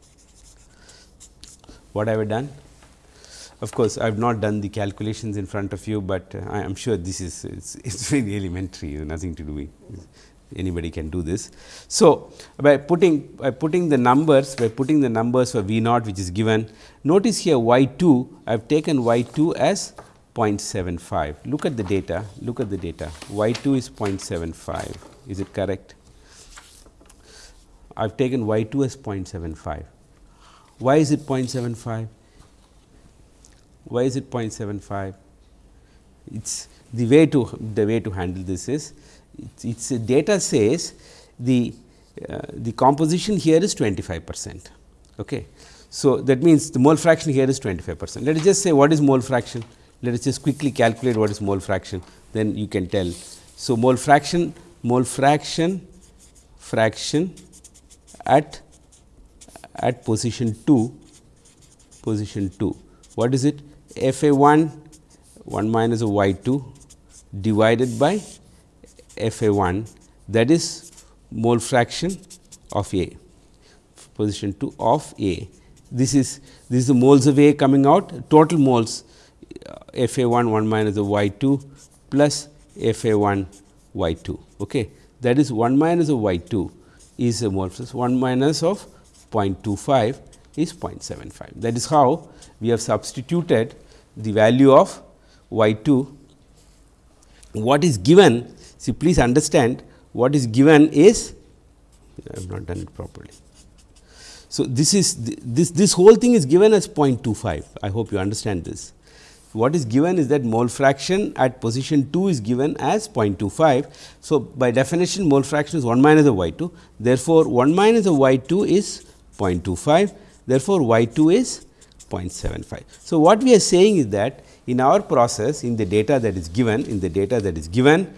What have I done? Of course, I have not done the calculations in front of you, but uh, I am sure this is it's, it's very elementary nothing to do with anybody can do this. So, by putting by putting the numbers by putting the numbers for V naught which is given notice here y 2 I have taken y 2 as 0.75 look at the data look at the data. Y 2 is 0.75 is it correct? I have taken y 2 as 0.75 why is it 0.75 why is it 0.75? It's the way to the way to handle this is it's, it's data says the uh, the composition here is 25 percent. Okay. So, that means the mole fraction here is 25 percent. Let us just say what is mole fraction? Let us just quickly calculate what is mole fraction, then you can tell. So, mole fraction mole fraction fraction at at position 2 position 2 what is it f a 1 1 minus of y 2 divided by f a 1 that is mole fraction of A position 2 of A. This is this is the moles of A coming out total moles uh, f a 1 1 minus of y 2 plus f a 1 y 2. Okay. That is 1 minus of y 2 is a mole fraction 1 minus of 0.25 is 0.75. That is how we have substituted the value of y 2. What is given, see please understand what is given is I have not done it properly. So, this is this this whole thing is given as 0.25 I hope you understand this. What is given is that mole fraction at position 2 is given as 0.25. So, by definition mole fraction is 1 minus of y 2 therefore, 1 minus of y 2 is 0.25 therefore, y 2 is 0.75. So, what we are saying is that in our process in the data that is given in the data that is given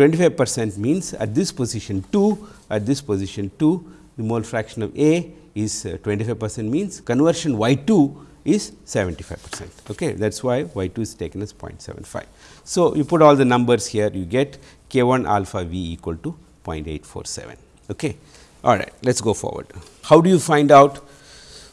25 percent means at this position 2 at this position 2 the mole fraction of A is uh, 25 percent means conversion y 2 is 75 percent. Okay. That is why y 2 is taken as 0.75. So, you put all the numbers here you get k 1 alpha v equal to 0.847. Okay. All right, let us go forward. How do you find out?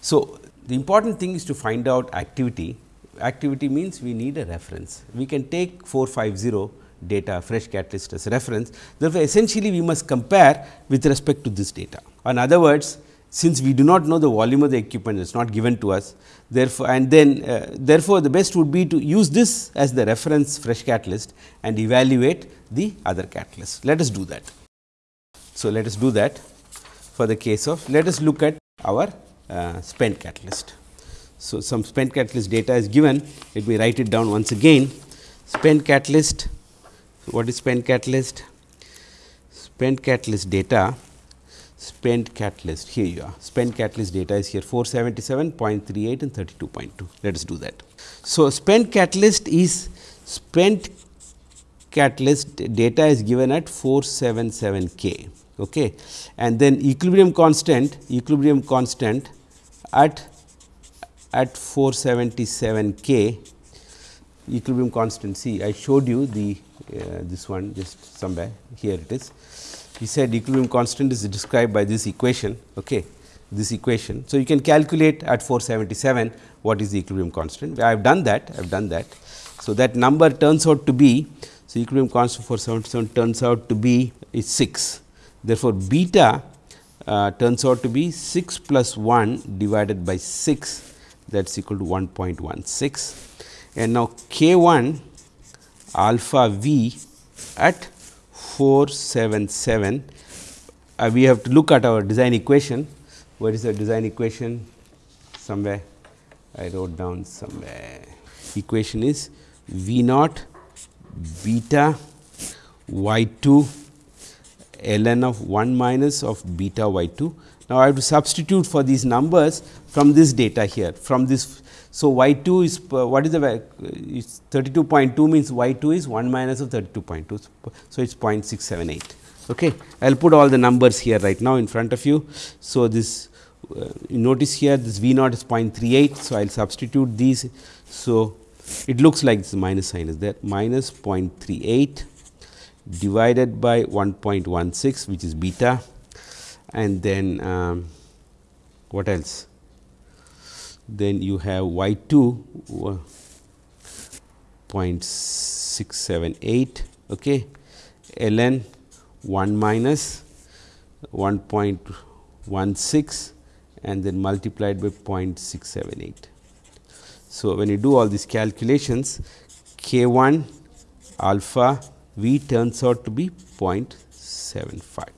So, the important thing is to find out activity. Activity means we need a reference. We can take 450 data fresh catalyst as reference. Therefore, essentially we must compare with respect to this data. In other words, since we do not know the volume of the equipment, it is not given to us. Therefore, and then uh, therefore, the best would be to use this as the reference fresh catalyst and evaluate the other catalyst. Let us do that. So, let us do that for the case of let us look at our uh, spent catalyst. So, some spent catalyst data is given, let me write it down once again. Spent catalyst, what is spent catalyst? Spent catalyst data, spent catalyst, here you are, spent catalyst data is here 477.38 and 32.2. Let us do that. So, spent catalyst is spent catalyst data is given at 477 K okay. and then equilibrium constant equilibrium constant at at 477 K equilibrium constant C. I showed you the uh, this one just somewhere here it is. He said equilibrium constant is described by this equation okay this equation. So, you can calculate at 477 what is the equilibrium constant I have done that I have done that. So, that number turns out to be so equilibrium constant for 77 turns out to be is 6 therefore, beta uh, turns out to be 6 plus 1 divided by 6 that is equal to 1.16 and now k 1 alpha v at 477 uh, we have to look at our design equation what is the design equation somewhere I wrote down somewhere equation is v naught beta y 2 ln of 1 minus of beta y 2. Now, I have to substitute for these numbers from this data here from this. So, y 2 is what is the uh, 32.2 means y 2 is 1 minus of 32.2. So, it is 0.678. Okay. I will put all the numbers here right now in front of you. So, this uh, you notice here this V naught is 0.38. So, I will substitute these. So, it looks like this minus sign is there minus 0.38 divided by 1.16 which is beta and then um, what else then you have y 2 uh, 0.678 okay ln 1 minus 1.16 and then multiplied by 0.678. So, when you do all these calculations k 1 alpha V turns out to be 0.75.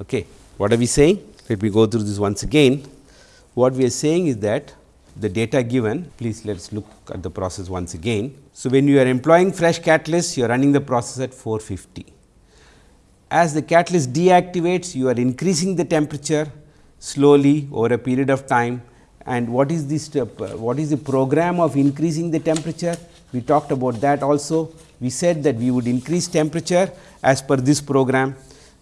Okay. What are we saying? Let me go through this once again. What we are saying is that the data given, please let us look at the process once again. So, when you are employing fresh catalyst, you are running the process at 450. As the catalyst deactivates, you are increasing the temperature slowly over a period of time and what is this step, uh, what is the program of increasing the temperature? We talked about that also we said that we would increase temperature as per this program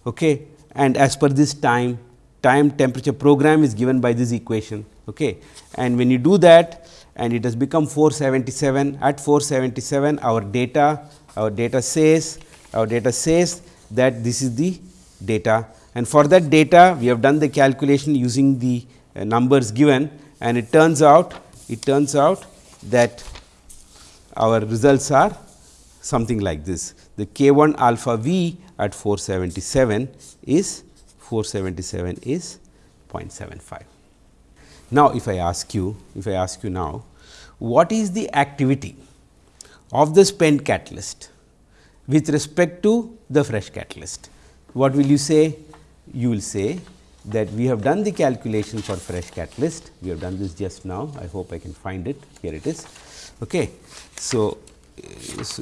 okay, and as per this time time temperature program is given by this equation. Okay. And when you do that and it has become 477 at 477 our data our data says our data says that this is the data and for that data we have done the calculation using the uh, numbers given and it turns out it turns out that our results are something like this. The k 1 alpha v at 477 is 477 is 0.75. Now, if I ask you if I ask you now what is the activity of the spent catalyst with respect to the fresh catalyst, what will you say? You will say that we have done the calculation for fresh catalyst, we have done this just now, I hope I can find it, here it is. Okay. So,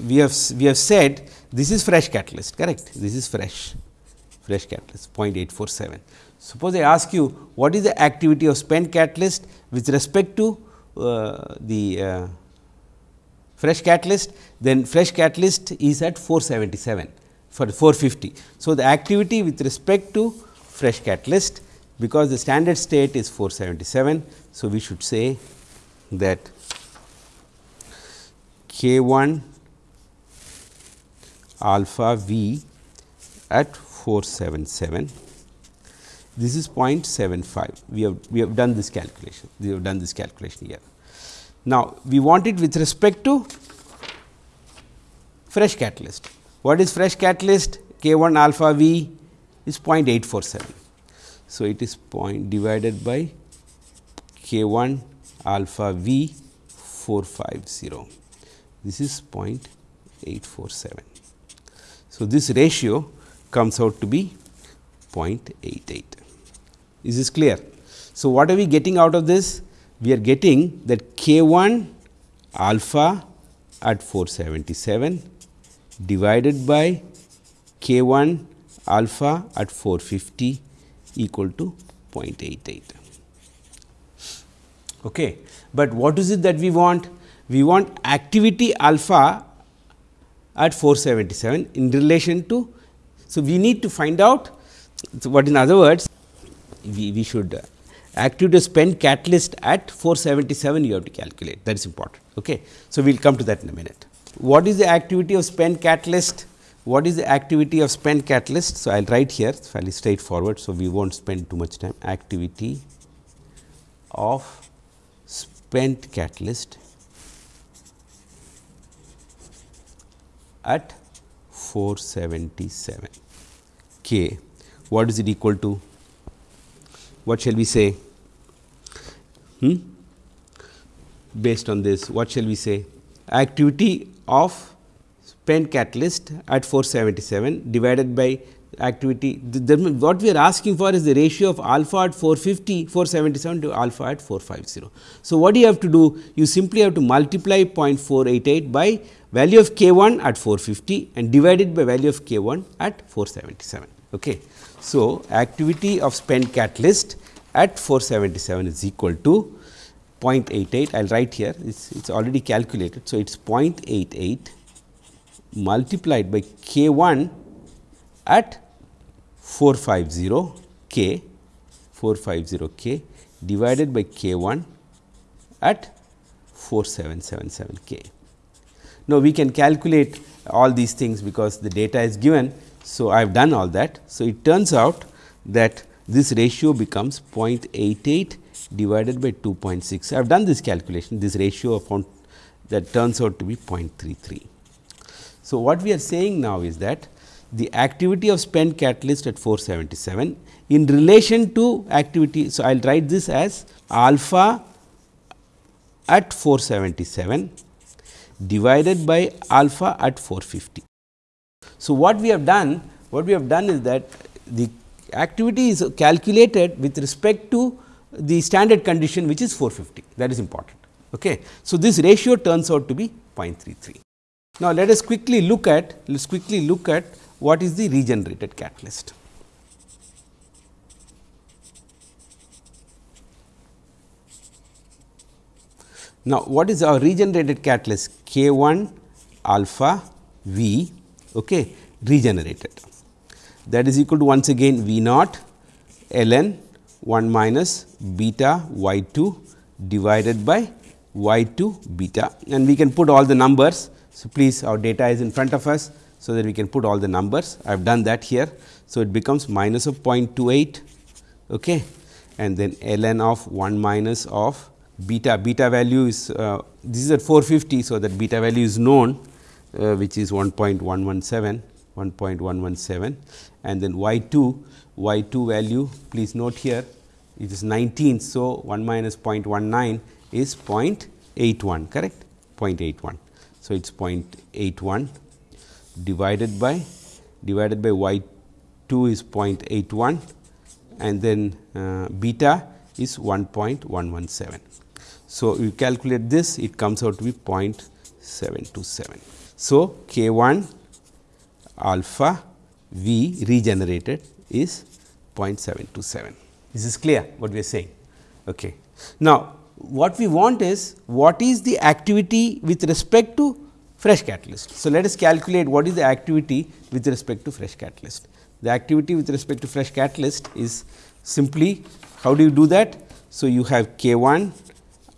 we have we have said this is fresh catalyst correct this is fresh fresh catalyst 0.847 suppose i ask you what is the activity of spent catalyst with respect to uh, the uh, fresh catalyst? Then fresh catalyst is at 477 for 450 so the activity with respect to fresh catalyst because the standard state is 477 so we should say that k 1 alpha v at 477 this is 0.75 we have we have done this calculation. We have done this calculation here. Now we want it with respect to fresh catalyst. What is fresh catalyst? K 1 alpha v is 0.847 so it is point divided by k 1 alpha v 450 this is 0.847. So, this ratio comes out to be 0.88. Is this clear? So, what are we getting out of this? We are getting that k 1 alpha at 477 divided by k 1 alpha at 450 equal to 0.88. Okay. But what is it that we want? we want activity alpha at 477 in relation to. So, we need to find out so what in other words we, we should uh, activity spent catalyst at 477 you have to calculate that is important. Okay. So, we will come to that in a minute. What is the activity of spent catalyst? What is the activity of spent catalyst? So, I will write here fairly straightforward. So, we will not spend too much time activity of spent catalyst at 477 k. What is it equal to? What shall we say? Hmm? based on this what shall we say activity of spent catalyst at 477 divided by activity the, the, what we are asking for is the ratio of alpha at 450 477 to alpha at 450. So, what do you have to do you simply have to multiply 0.488 by value of k 1 at 450 and divided by value of k 1 at 477. Okay. So, activity of spent catalyst at 477 is equal to 0.88 I will write here it is already calculated. So, it is 0.88 multiplied by k 1 at 450 k 450 k divided by k 1 at 4777 k. Now, we can calculate all these things because the data is given. So, I have done all that. So, it turns out that this ratio becomes 0.88 divided by 2.6. I have done this calculation this ratio that turns out to be 0.33. So, what we are saying now is that the activity of spent catalyst at 477 in relation to activity. So, I will write this as alpha at 477 divided by alpha at 450. So, what we have done what we have done is that the activity is calculated with respect to the standard condition which is 450 that is important. Okay. So, this ratio turns out to be 0.33. Now, let us quickly look at let us quickly look at what is the regenerated catalyst. Now, what is our regenerated catalyst K 1 alpha V okay, regenerated that is equal to once again V naught ln 1 minus beta y 2 divided by y 2 beta and we can put all the numbers. So, please our data is in front of us. So, that we can put all the numbers I have done that here. So, it becomes minus of 0.28 okay, and then ln of 1 minus of beta beta value is uh, this is at 450. So, that beta value is known uh, which is 1.117 1.117 and then y 2 y 2 value please note here it is 19. So, 1 minus 0.19 is 0.81 correct 0.81. So, it is 0.81 divided by divided by y 2 is 0.81 and then uh, beta is 1.117. So, you calculate this it comes out to be 0.727. So, k 1 alpha v regenerated is 0.727. This is clear what we are saying. Okay. Now, what we want is what is the activity with respect to fresh catalyst. So, let us calculate what is the activity with respect to fresh catalyst. The activity with respect to fresh catalyst is simply how do you do that? So, you have K 1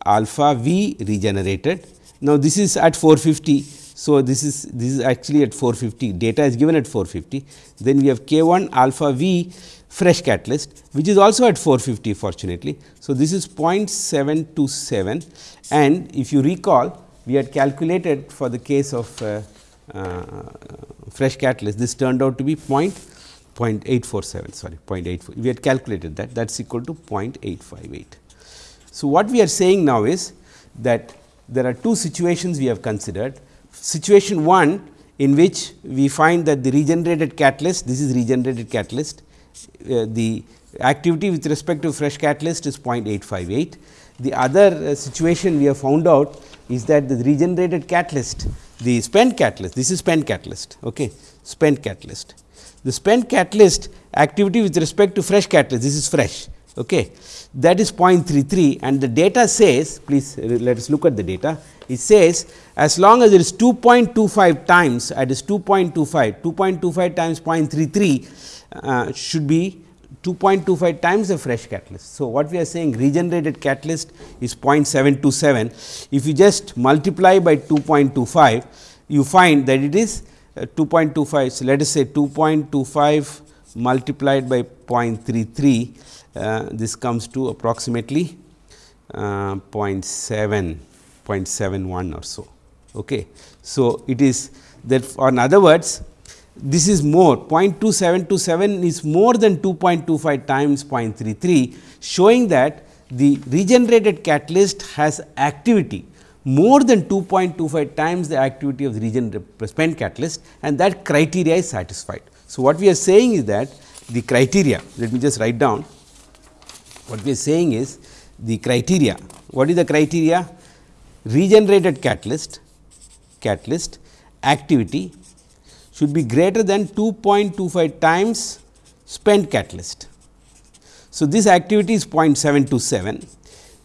alpha V regenerated. Now, this is at 450. So, this is this is actually at 450 data is given at 450. Then we have K 1 alpha V fresh catalyst which is also at 450 fortunately. So, this is 0.727 and if you recall we had calculated for the case of uh, uh, fresh catalyst this turned out to be 0.847 sorry 0.84 we had calculated that that is equal to 0.858. So, what we are saying now is that there are two situations we have considered situation 1 in which we find that the regenerated catalyst this is regenerated catalyst uh, the activity with respect to fresh catalyst is 0.858. The other uh, situation we have found out is that the regenerated catalyst, the spent catalyst, this is spent catalyst, okay, spent catalyst. The spent catalyst activity with respect to fresh catalyst, this is fresh, okay, that is 0.33 and the data says, please uh, let us look at the data, it says as long as it is 2.25 times, that is 2.25, 2.25 times 0.33 uh, should be 2.25 times the fresh catalyst. So, what we are saying regenerated catalyst is 0.727. If you just multiply by 2.25, you find that it is uh, 2.25. So, let us say 2.25 multiplied by 0.33, uh, this comes to approximately uh, 0.7, 0.71 or so. Okay. So, it is that or in other words this is more. 0.2727 is more than 2.25 times 0.33 showing that the regenerated catalyst has activity more than 2.25 times the activity of the region spent catalyst and that criteria is satisfied. So, what we are saying is that the criteria let me just write down. What we are saying is the criteria. What is the criteria? Regenerated catalyst catalyst activity should be greater than 2.25 times spent catalyst. So, this activity is 0.727,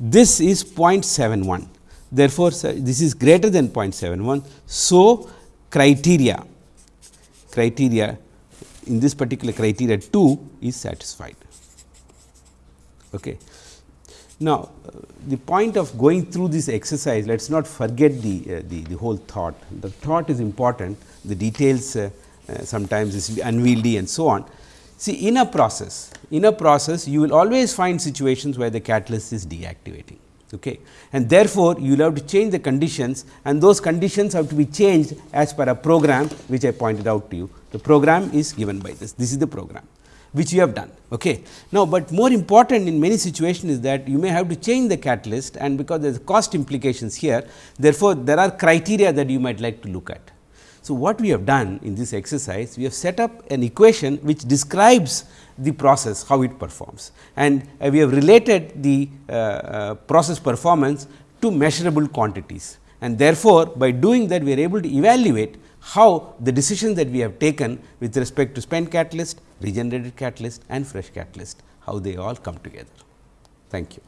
this is 0.71. Therefore, this is greater than 0.71. So, criteria criteria in this particular criteria 2 is satisfied. Okay. Now, uh, the point of going through this exercise, let us not forget the, uh, the, the, whole thought. The thought is important, the details uh, uh sometimes is unwieldy and so on. See, in a process, in a process, you will always find situations where the catalyst is deactivating. Okay. And therefore, you will have to change the conditions and those conditions have to be changed as per a program which I pointed out to you. The program is given by this, this is the program which you have done. Okay. Now, but more important in many situations is that you may have to change the catalyst and because there is cost implications here, therefore, there are criteria that you might like to look at. So, what we have done in this exercise, we have set up an equation which describes the process how it performs and uh, we have related the uh, uh, process performance to measurable quantities and therefore, by doing that we are able to evaluate how the decisions that we have taken with respect to spent catalyst, regenerated catalyst and fresh catalyst, how they all come together. Thank you.